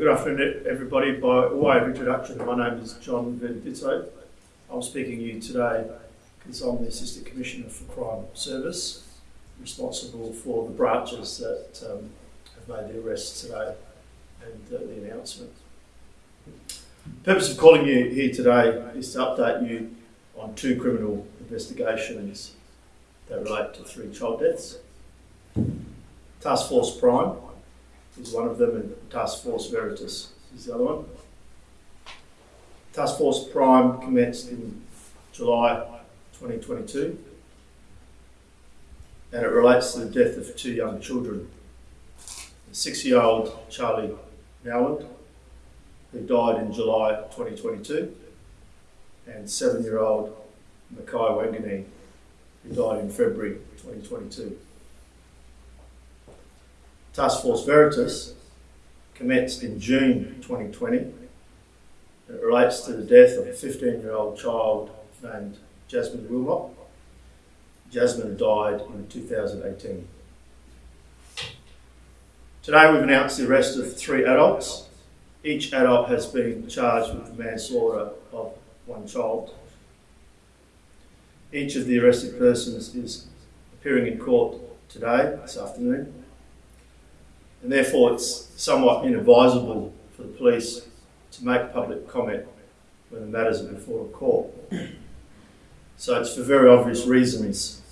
Good afternoon, everybody. By way of introduction, my name is John Venditto. I'm speaking to you today because I'm the Assistant Commissioner for Crime Service, responsible for the branches that um, have made the arrests today and uh, the announcement. The purpose of calling you here today is to update you on two criminal investigations that relate to three child deaths. Task Force Prime is one of them, and Task Force Veritas is the other one. Task Force Prime commenced in July 2022, and it relates to the death of two young children. Six-year-old Charlie Nowland, who died in July 2022, and seven-year-old Mackay Wanganeen, who died in February 2022. Task Force Veritas commenced in June 2020. It relates to the death of a 15 year old child named Jasmine Wilmot. Jasmine died in 2018. Today we've announced the arrest of three adults. Each adult has been charged with the manslaughter of one child. Each of the arrested persons is appearing in court today, this afternoon, and therefore it's somewhat inadvisable for the police to make public comment when the matters are before a court. So it's for very obvious reasons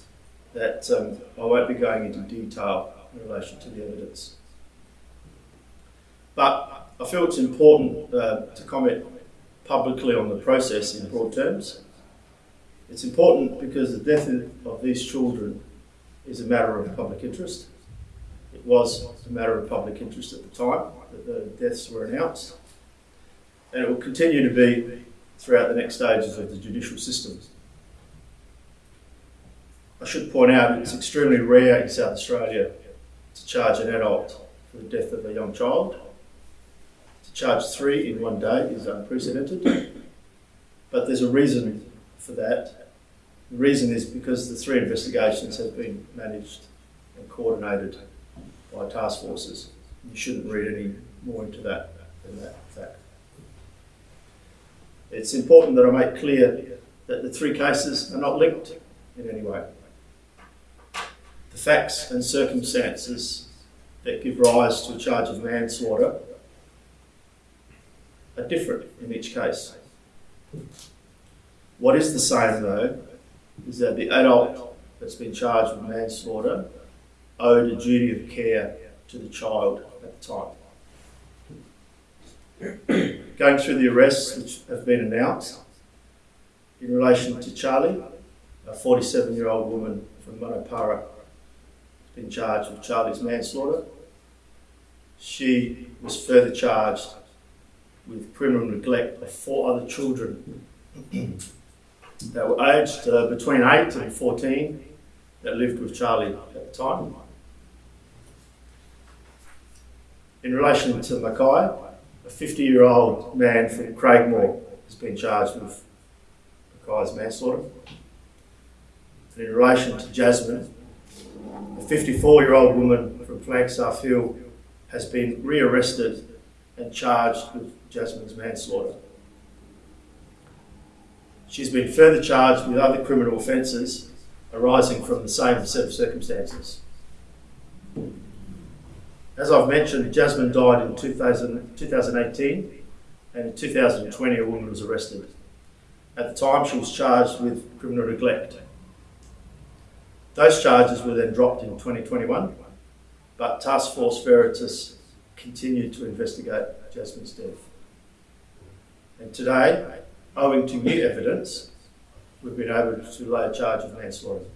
that um, I won't be going into detail in relation to the evidence. But I feel it's important uh, to comment publicly on the process in broad terms. It's important because the death of these children is a matter of public interest. It was a matter of public interest at the time that the deaths were announced, and it will continue to be throughout the next stages of the judicial system. I should point out it's extremely rare in South Australia to charge an adult for the death of a young child. To charge three in one day is unprecedented, but there's a reason for that. The reason is because the three investigations have been managed and coordinated by task forces. You shouldn't read any more into that than that fact. It's important that I make clear that the three cases are not linked in any way. The facts and circumstances that give rise to a charge of manslaughter are different in each case. What is the same though is that the adult that's been charged with manslaughter owed a duty of care to the child at the time. Going through the arrests which have been announced in relation to Charlie, a 47 year old woman from Munno Para has been charged with Charlie's manslaughter. She was further charged with criminal neglect of four other children that were aged uh, between 8 and 14 that lived with Charlie at the time. In relation to Mackay, a 50 year old man from Craigmore has been charged with Mackay's manslaughter. And in relation to Jasmine, a 54 year old woman from Flagstaff Hill has been rearrested and charged with Jasmine's manslaughter. She's been further charged with other criminal offences arising from the same set of circumstances. As I've mentioned, Jasmine died in 2000, 2018, and in 2020 a woman was arrested. At the time, she was charged with criminal neglect. Those charges were then dropped in 2021, but Task Force Veritas continued to investigate Jasmine's death. And today, owing to new evidence, we've been able to lay a charge of manslaughter.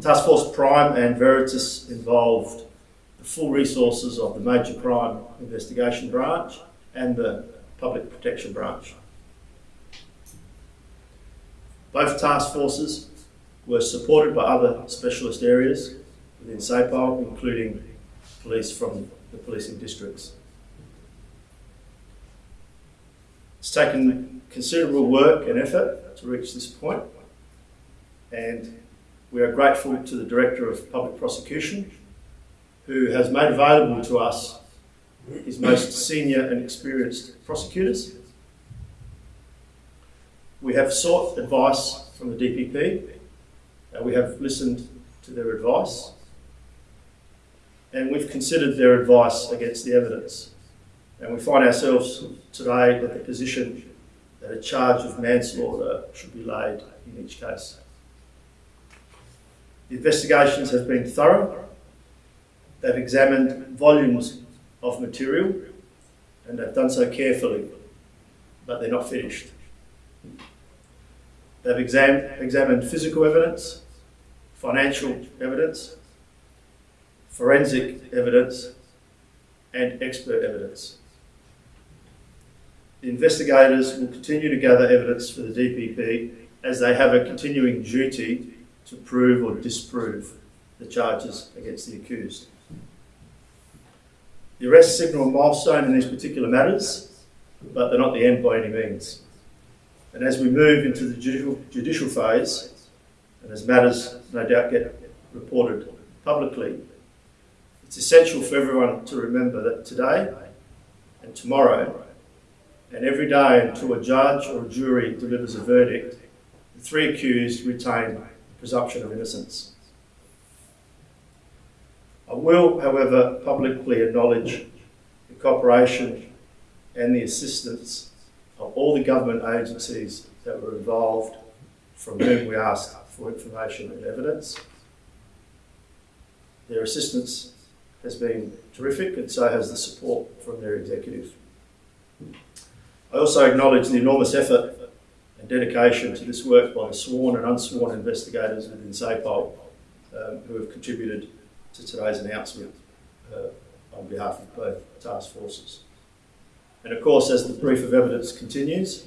Task Force Prime and Veritas involved the full resources of the Major Crime Investigation Branch and the Public Protection Branch. Both task forces were supported by other specialist areas within SAPOL, including police from the policing districts. It's taken considerable work and effort to reach this point, and we are grateful to the Director of Public Prosecution who has made available to us his most senior and experienced prosecutors. We have sought advice from the DPP, and uh, we have listened to their advice, and we've considered their advice against the evidence. And we find ourselves today at the position that a charge of manslaughter should be laid in each case. The investigations have been thorough. They've examined volumes of material and they've done so carefully, but they're not finished. They've exam- examined physical evidence, financial evidence, forensic evidence, and expert evidence. The investigators will continue to gather evidence for the DPP as they have a continuing duty to prove or disprove the charges against the accused. The arrests signal a milestone in these particular matters, but they're not the end by any means. And as we move into the judicial, judicial phase, and as matters no doubt get reported publicly, it's essential for everyone to remember that today and tomorrow, and every day until a judge or a jury delivers a verdict, the three accused retain presumption of innocence. I will, however, publicly acknowledge the cooperation and the assistance of all the government agencies that were involved from whom we asked for information and evidence. Their assistance has been terrific and so has the support from their executive. I also acknowledge the enormous effort and dedication to this work by the sworn and unsworn investigators within SAPOL um, who have contributed to today's announcement uh, on behalf of both task forces. And of course, as the brief of evidence continues,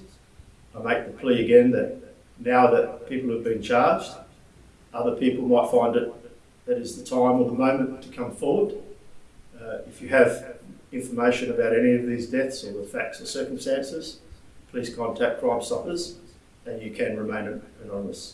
I make the plea again that now that people have been charged, other people might find it that is the time or the moment to come forward. Uh, if you have information about any of these deaths or the facts or circumstances, please contact Crime Stoppers and you can remain anonymous.